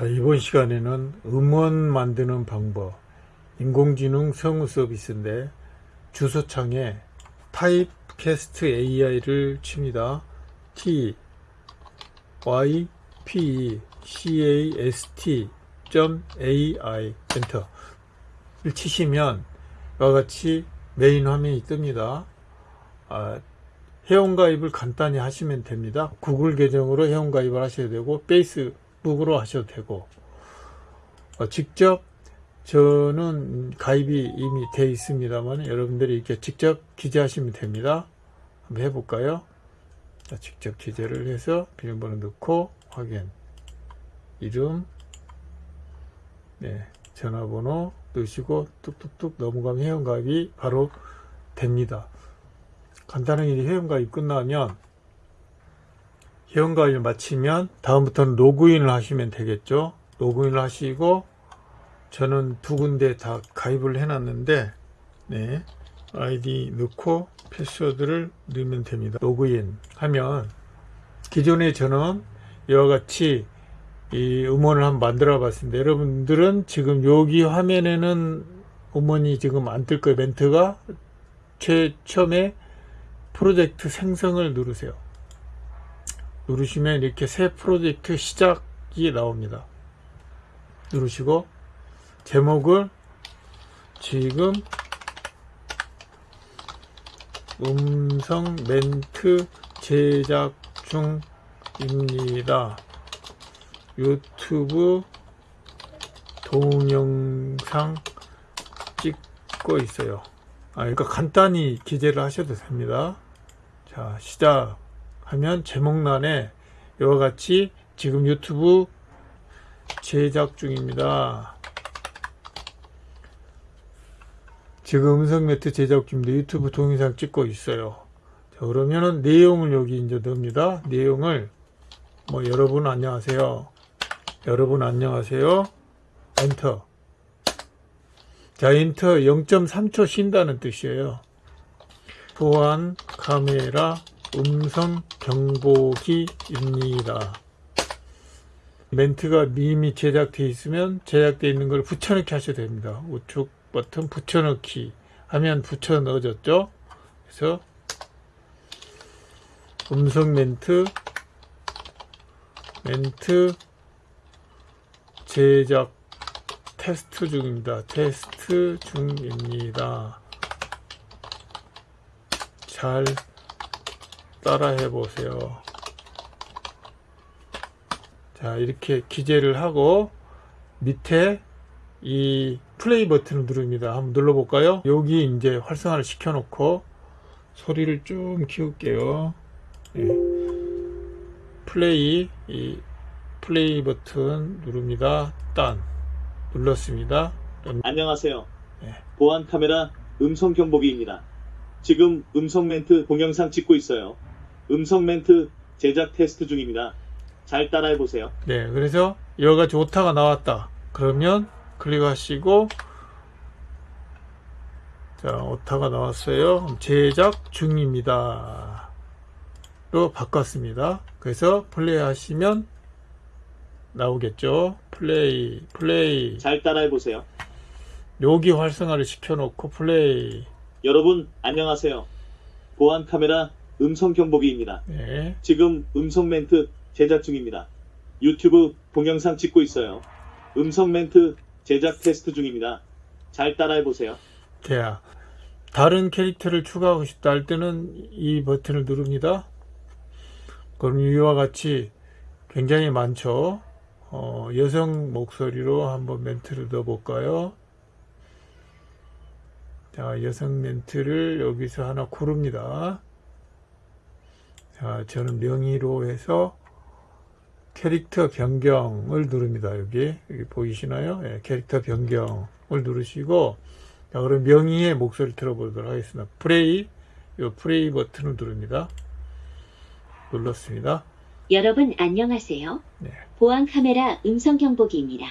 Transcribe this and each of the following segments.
자, 이번 시간에는 음원 만드는 방법, 인공지능 성우 서비스인데 주소창에 타입캐스트 AI를 칩니다. T Y P C A S T AI 엔터를 치시면 이와 같이 메인 화면이 뜹니다. 아, 회원가입을 간단히 하시면 됩니다. 구글 계정으로 회원가입을 하셔야 되고 페이스 북으로 하셔도 되고 어, 직접 저는 가입이 이미 돼 있습니다만 여러분들이 이렇게 직접 기재하시면 됩니다. 한번 해볼까요? 자, 직접 기재를 해서 비밀번호 넣고 확인 이름 네, 전화번호 넣으시고 뚝뚝뚝 넘어가면 회원가입이 바로 됩니다. 간단하게 회원가입 끝나면 회원가입을 마치면 다음부터는 로그인을 하시면 되겠죠. 로그인을 하시고 저는 두 군데 다 가입을 해놨는데 네, 아이디 넣고 패스워드를 넣으면 됩니다. 로그인 하면 기존에 저는 이와 같이 이 음원을 한번 만들어 봤습니다. 여러분들은 지금 여기 화면에는 음원이 지금 안 뜰 거예요. 멘트가 최 처음에 프로젝트 생성을 누르세요. 누르시면 이렇게 새 프로젝트 시작이 나옵니다. 누르시고 제목을 지금 음성 멘트 제작 중입니다. 유튜브 동영상 찍고 있어요. 아, 그러니까 간단히 기재를 하셔도 됩니다. 자, 시작 하면 제목란에 이와 같이 지금 유튜브 제작 중입니다. 지금 음성 매트 제작 중입니다. 유튜브 동영상 찍고 있어요. 자, 그러면은 내용을 여기 이제 넣습니다. 내용을 뭐 여러분 안녕하세요. 여러분 안녕하세요. 엔터. 자, 엔터 0.3초 쉰다는 뜻이에요. 보안 카메라 음성 경보기입니다. 멘트가 이미 제작되어 있으면 제작되어 있는 걸 붙여넣기 하셔도 됩니다. 우측 버튼 붙여넣기 하면 붙여 넣어졌죠. 그래서 음성 멘트 멘트 제작 테스트 중입니다. 테스트 중입니다. 잘 따라해 보세요. 자, 이렇게 기재를 하고 밑에 이 플레이 버튼을 누릅니다. 한번 눌러 볼까요? 여기 이제 활성화를 시켜 놓고 소리를 좀 키울게요. 예. 플레이, 이 플레이 버튼 누릅니다. 딴. 눌렀습니다. 안녕하세요. 네. 보안 카메라 음성 경보기입니다. 지금 음성 멘트 동영상 찍고 있어요. 음성 멘트 제작 테스트 중입니다. 잘 따라해 보세요. 네, 그래서 여러 가지 오타가 나왔다. 그러면 클릭하시고 자, 오타가 나왔어요. 제작 중입니다. 로 바꿨습니다. 그래서 플레이 하시면 나오겠죠. 플레이, 플레이. 잘 따라해 보세요. 여기 활성화를 시켜놓고 플레이. 여러분 안녕하세요. 보안 카메라 음성 경보기입니다. 네. 지금 음성 멘트 제작 중입니다. 유튜브 동영상 찍고 있어요. 음성 멘트 제작 테스트 중입니다. 잘 따라해 보세요. 돼야. 다른 캐릭터를 추가하고 싶다 할 때는 이 버튼을 누릅니다. 그럼 이와 같이 굉장히 많죠. 어, 여성 목소리로 한번 멘트를 넣어볼까요? 자, 여성 멘트를 여기서 하나 고릅니다. 자, 저는 명의로 해서 캐릭터 변경을 누릅니다. 여기, 여기 보이시나요? 예, 캐릭터 변경을 누르시고, 자, 그럼 명의의 목소리 들어보도록 하겠습니다. 플레이, 이 플레이 버튼을 누릅니다. 눌렀습니다. 여러분 안녕하세요. 네. 보안 카메라 음성 경보기입니다.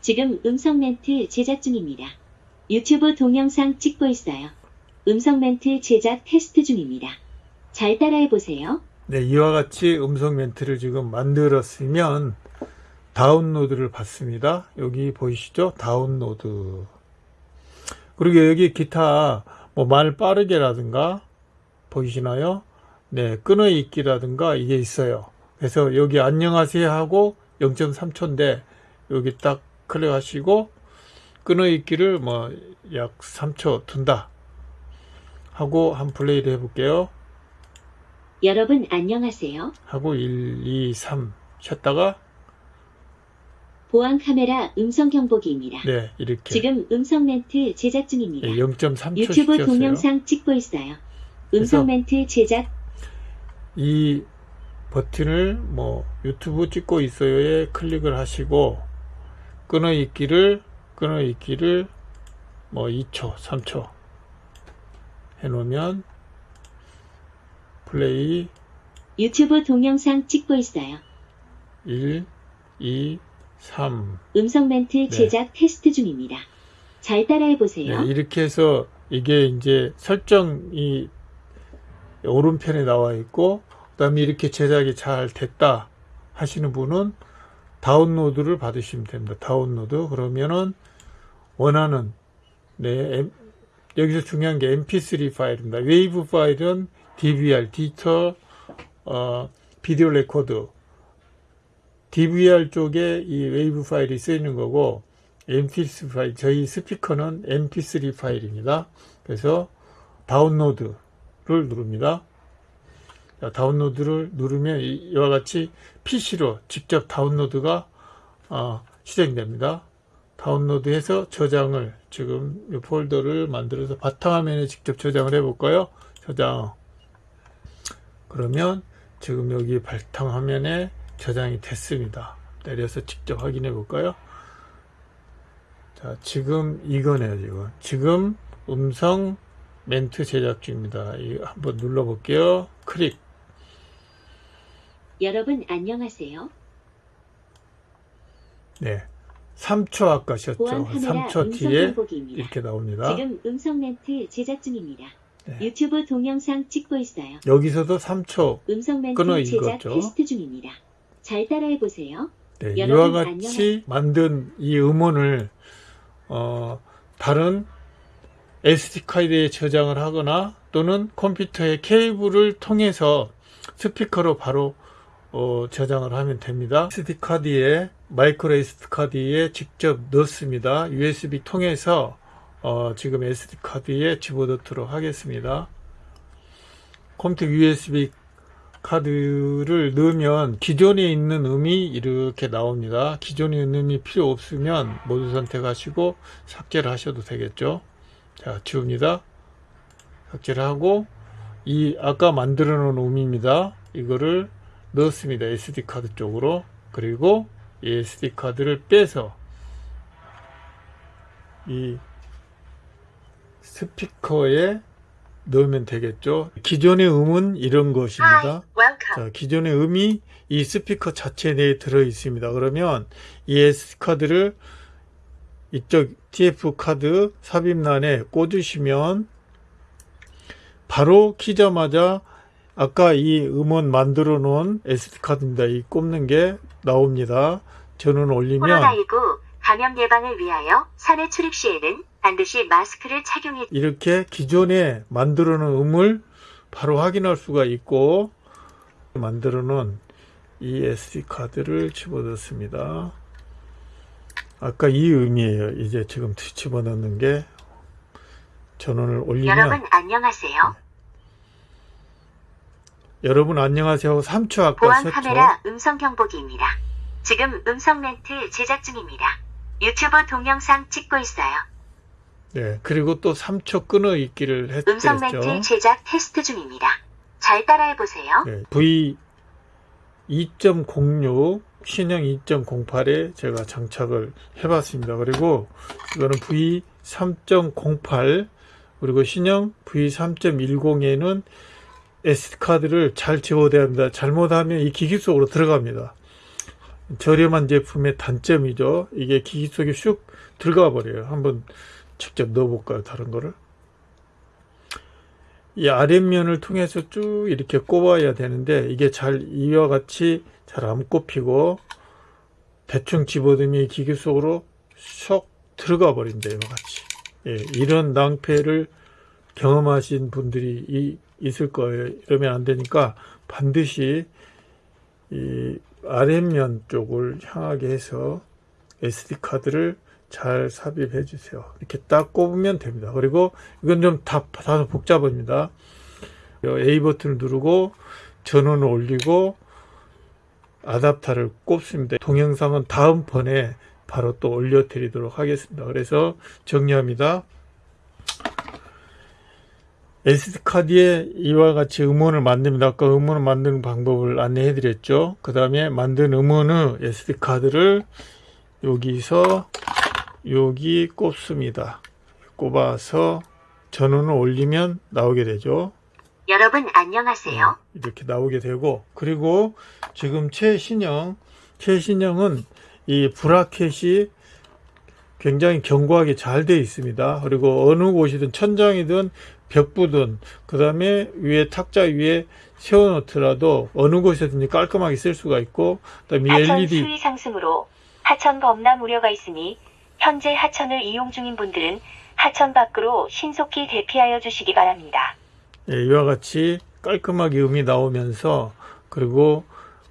지금 음성 멘트 제작 중입니다. 유튜브 동영상 찍고 있어요. 음성 멘트 제작 테스트 중입니다. 잘 따라해 보세요. 네, 이와 같이 음성 멘트를 지금 만들었으면 다운로드를 받습니다. 여기 보이시죠? 다운로드. 그리고 여기 기타 뭐 말 빠르게라든가 보이시나요? 네, 끊어있기라든가 이게 있어요. 그래서 여기 안녕하세요 하고 0.3초인데 여기 딱 클릭하시고 끊어있기를 뭐 약 3초 둔다 하고 한 플레이를 해볼게요. 여러분 안녕하세요. 하고 1, 2, 3 쉬었다가 보안 카메라 음성 경보기입니다. 네 이렇게 지금 음성 멘트 제작 중입니다. 네, 0.3초 유튜브 시켰어요. 동영상 찍고 있어요. 음성 멘트 제작 이 버튼을 뭐 유튜브 찍고 있어요에 클릭을 하시고 끊어 있기를 끊어 있기를 뭐 2초 3초 해 놓으면 플레이 유튜브 동영상 찍고 있어요. 1 2 3 음성 멘트 제작 테스트 중입니다. 잘 따라해 보세요. 네, 이렇게 해서 이게 이제 설정이 오른편에 나와 있고 그 다음에 이렇게 제작이 잘 됐다 하시는 분은 다운로드를 받으시면 됩니다. 다운로드 그러면은 원하는 네 엠- 여기서 중요한 게 mp3 파일입니다. 웨이브 파일은 DVR, 디지털 어, 비디오 레코드 DVR 쪽에 이 웨이브 파일이 쓰이는 거고 mp3 파일 저희 스피커는 mp3 파일입니다. 그래서 다운로드를 누릅니다. 자, 다운로드를 누르면 이- 이와 같이 PC로 직접 다운로드가 어, 실행됩니다. 다운로드해서 저장을 지금 이 폴더를 만들어서 바탕화면에 직접 저장을 해볼까요? 저장. 그러면 지금 여기 바탕화면에 저장이 됐습니다. 내려서 직접 확인해 볼까요? 자, 지금 이거네요, 지금. 지금 음성 멘트 제작 중입니다. 이 한번 눌러 볼게요. 클릭. 여러분 안녕하세요. 네. 3초 아까 셨죠 보안 카메라 3초 음성 뒤에. 이렇게 나옵니다. 지금 음성 멘트 제작 중입니다. 네. 유튜브 동영상 찍고 있어요. 여기서도 3초. 음성 멘트 끊어 제작 읽었죠. 테스트 중입니다. 잘 따라해 보세요. 네, 이와 같이 만든 이 음원을 어, 다른 SD 카드에 저장을 하거나 또는 컴퓨터의 케이블을 통해서 스피커로 바로 어, 저장을 하면 됩니다. SD 카드에 마이크로 SD 카드에 직접 넣습니다. USB 통해서 어, 지금 SD 카드에 집어넣도록 하겠습니다. 컴퓨터 USB 카드를 넣으면 기존에 있는 음이 이렇게 나옵니다. 기존에 있는 음이 필요 없으면 모두 선택하시고 삭제를 하셔도 되겠죠. 자, 지웁니다. 삭제를 하고 이 아까 만들어 놓은 음입니다. 이거를 넣었습니다. SD 카드 쪽으로. 그리고 이 SD 카드를 빼서 이 스피커에 넣으면 되겠죠. 기존의 음은 이런 것입니다. 자, 기존의 음이 이 스피커 자체 내에 들어 있습니다. 그러면 이 SD 카드를 이쪽 TF 카드 삽입란에 꽂으시면 바로 키자마자 아까 이 음원 만들어 놓은 SD 카드입니다. 이 꼽는 게 나옵니다. 저는 올리면 코로나19 감염 예방을 위하여 산에 출입 시에는 반드시 마스크를 착용해 이렇게 기존에 만들어 놓은 음을 바로 확인할 수가 있고 만들어 놓은 이 SD 카드를 집어넣습니다. 아까 이 음이에요. 이제 지금 집어넣는 게 전원을 올리면 여러분 안녕하세요. 여러분 안녕하세요 하고 3초 아까 보안 썼죠. 카메라 음성 경보기입니다. 지금 음성 멘트 제작 중입니다. 유튜브 동영상 찍고 있어요. 네. 그리고 또 3초 끊어 있기를 음성 했죠. 멘트 제작 테스트 중입니다. 잘 따라해 보세요. 네, V 2.06 신형 2.08에 제가 장착을 해봤습니다. 그리고 이거는 V 3.08 그리고 신형 V 3.10에는 SD 카드를 잘 집어대야 합니다. 잘못하면 이 기기 속으로 들어갑니다. 저렴한 제품의 단점이죠. 이게 기기 속에 슉 들어가 버려요. 한번 직접 넣어볼까요? 다른 거를. 이 아랫면을 통해서 쭉 이렇게 꼽아야 되는데 이게 잘 이와 같이 잘 안 꼽히고 대충 집어넣으면 이 기계 속으로 쏙 들어가 버린다 이와 같이 예, 이런 낭패를 경험하신 분들이 이- 있을 거예요 이러면 안 되니까 반드시 이 아랫면 쪽을 향하게 해서 SD 카드를 잘 삽입해 주세요 이렇게 딱 꼽으면 됩니다 그리고 이건 좀 다, 다소 복잡합니다 A 버튼을 누르고 전원을 올리고 아답터를 꼽습니다. 동영상은 다음번에 바로 또 올려 드리도록 하겠습니다. 그래서 정리합니다. SD카드에 이와 같이 음원을 만듭니다. 아까 음원을 만드는 방법을 안내해 드렸죠. 그 다음에 만든 음원의 SD카드를 여기서 여기 꼽습니다. 꼽아서 전원을 올리면 나오게 되죠. 여러분 안녕하세요. 이렇게 나오게 되고 그리고 지금 최신형 최신형은 이 브라켓이 굉장히 견고하게 잘 되어 있습니다. 그리고 어느 곳이든 천장이든 벽부든 그 다음에 위에 탁자 위에 세워놓더라도 어느 곳에든지 깔끔하게 쓸 수가 있고 그다음에 하천 LED 수위 상승으로 하천 범람 우려가 있으니 현재 하천을 이용 중인 분들은 하천 밖으로 신속히 대피하여 주시기 바랍니다. 예, 이와 같이 깔끔하게 음이 나오면서 그리고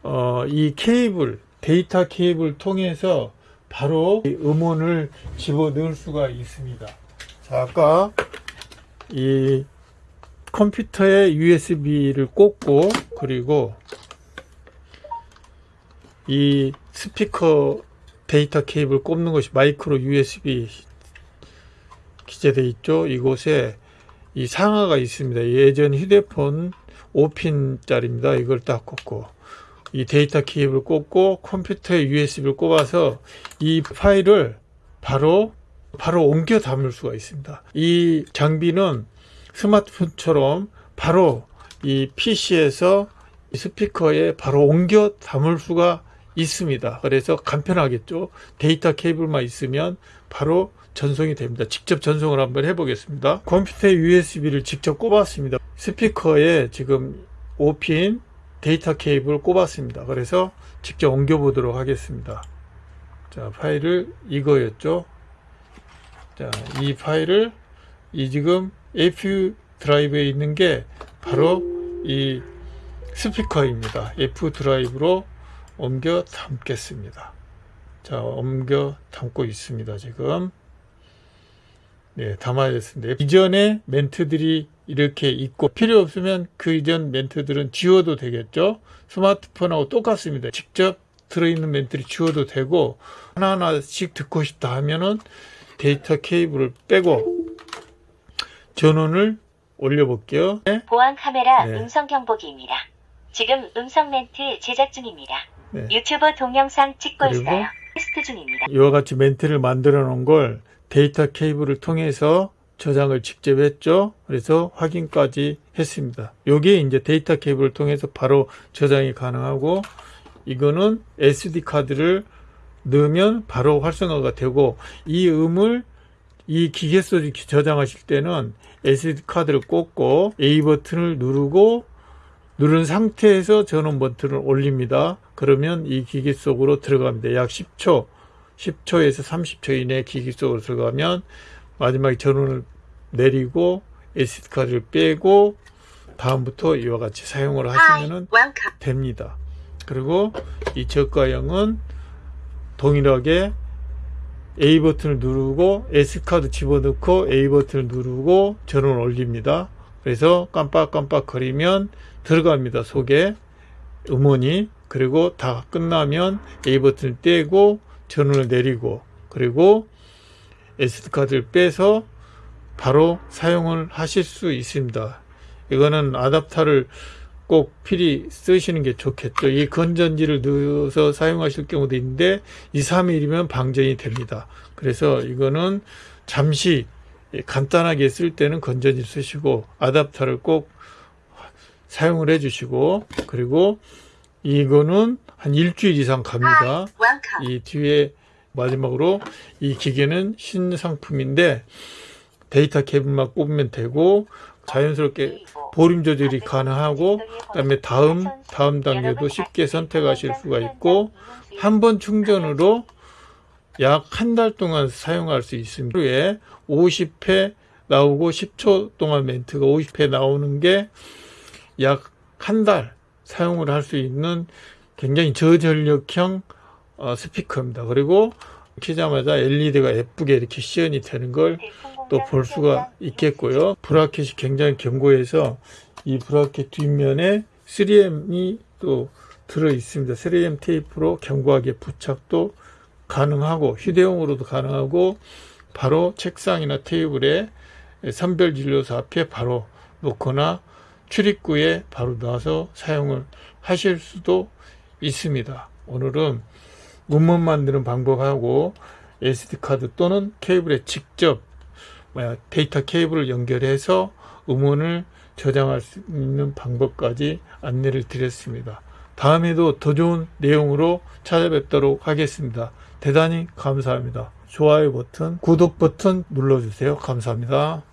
어, 이 케이블 데이터 케이블 통해서 바로 이 음원을 집어넣을 수가 있습니다. 자, 아까 이 컴퓨터에 USB를 꽂고 그리고 이 스피커 데이터 케이블 꼽는 것이 마이크로 USB 기재되어 있죠. 이곳에 이 상하가 있습니다. 예전 휴대폰 5핀짜리입니다. 이걸 딱 꽂고 이 데이터 케이블 꽂고 컴퓨터에 USB를 꼽아서 이 파일을 바로 바로 옮겨 담을 수가 있습니다. 이 장비는 스마트폰처럼 바로 이 PC에서 스피커에 바로 옮겨 담을 수가 있습니다. 그래서 간편하겠죠. 데이터 케이블만 있으면 바로 전송이 됩니다. 직접 전송을 한번 해보겠습니다. 컴퓨터에 USB를 직접 꼽았습니다. 스피커에 지금 5핀 데이터 케이블 꼽았습니다. 그래서 직접 옮겨 보도록 하겠습니다. 자, 파일을 이거였죠. 자, 이 파일을 이 지금 APU 드라이브에 있는 게 바로 이 스피커입니다. F 드라이브로 옮겨 담겠습니다. 자, 옮겨 담고 있습니다. 지금. 네, 담아야 됐습니다. 이전에 멘트들이 이렇게 있고 필요 없으면 그 이전 멘트들은 지워도 되겠죠. 스마트폰하고 똑같습니다. 직접 들어있는 멘트를 지워도 되고 하나하나씩 듣고 싶다 하면은 데이터 케이블을 빼고 전원을 올려볼게요. 네. 보안 카메라 네. 음성 경보기입니다. 지금 음성 멘트 제작 중입니다. 네. 유튜브 동영상 찍고 있어요. 테스트 중입니다. 이와 같이 멘트를 만들어 놓은 걸 데이터 케이블을 통해서 저장을 직접 했죠. 그래서 확인까지 했습니다. 요게 이제 데이터 케이블을 통해서 바로 저장이 가능하고 이거는 SD 카드를 넣으면 바로 활성화가 되고 이 음을 이 기계 속에 저장하실 때는 SD 카드를 꽂고 A 버튼을 누르고 누른 상태에서 전원 버튼을 올립니다. 그러면 이 기계 속으로 들어갑니다. 약 10초, 10초에서 30초 이내 기계 속으로 들어가면 마지막에 전원을 내리고 SD 카드를 빼고 다음부터 이와 같이 사용을 하시면은 welcome. 됩니다. 그리고 이 저가형은 동일하게 A 버튼을 누르고 S 카드 집어넣고 A 버튼을 누르고 전원을 올립니다. 그래서 깜빡깜빡 거리면 들어갑니다. 속에 음원이 그리고 다 끝나면 A 버튼을 떼고 전원을 내리고 그리고 SD 카드를 빼서 바로 사용을 하실 수 있습니다. 이거는 아답터를 꼭 필히 쓰시는 게 좋겠죠. 이 건전지를 넣어서 사용하실 경우도 있는데 2, 3일이면 방전이 됩니다. 그래서 이거는 잠시 간단하게 쓸 때는 건전지 쓰시고 아답터를 꼭 사용을 해 주시고 그리고 이거는 한 일주일 이상 갑니다. 이 뒤에 마지막으로 이 기계는 신상품인데 데이터 케이블만 꼽으면 되고 자연스럽게 볼륨 조절이 가능하고 그다음에 다음 다음 단계도 쉽게 선택하실 수가 있고 한 번 충전으로 약 한 달 동안 사용할 수 있습니다. 후에 50회 나오고 10초 동안 멘트가 50회 나오는 게 약 한 달 사용을 할 수 있는 굉장히 저전력형 어, 스피커입니다. 그리고 키자마자 LED가 예쁘게 이렇게 시연이 되는 걸 또 볼 수가 있겠고요. 브라켓이 굉장히 견고해서 이 브라켓 뒷면에 3M이 또 들어 있습니다. 3M 테이프로 견고하게 부착도 가능하고 휴대용으로도 가능하고 바로 책상이나 테이블에 선별 진료소 앞에 바로 놓거나 출입구에 바로 놔서 사용을 하실 수도 있습니다. 오늘은 문문 만드는 방법하고 SD카드 또는 케이블에 직접 데이터 케이블을 연결해서 음원을 저장할 수 있는 방법까지 안내를 드렸습니다. 다음에도 더 좋은 내용으로 찾아뵙도록 하겠습니다. 대단히 감사합니다. 좋아요 버튼, 구독 버튼 눌러주세요. 감사합니다.